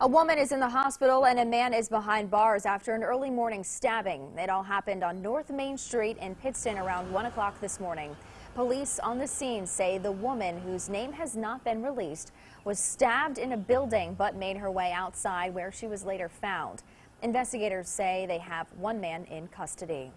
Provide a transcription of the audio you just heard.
A woman is in the hospital and a man is behind bars after an early morning stabbing. It all happened on North Main Street in Pittston around 1 o'clock this morning. Police on the scene say the woman, whose name has not been released, was stabbed in a building but made her way outside where she was later found. Investigators say they have one man in custody.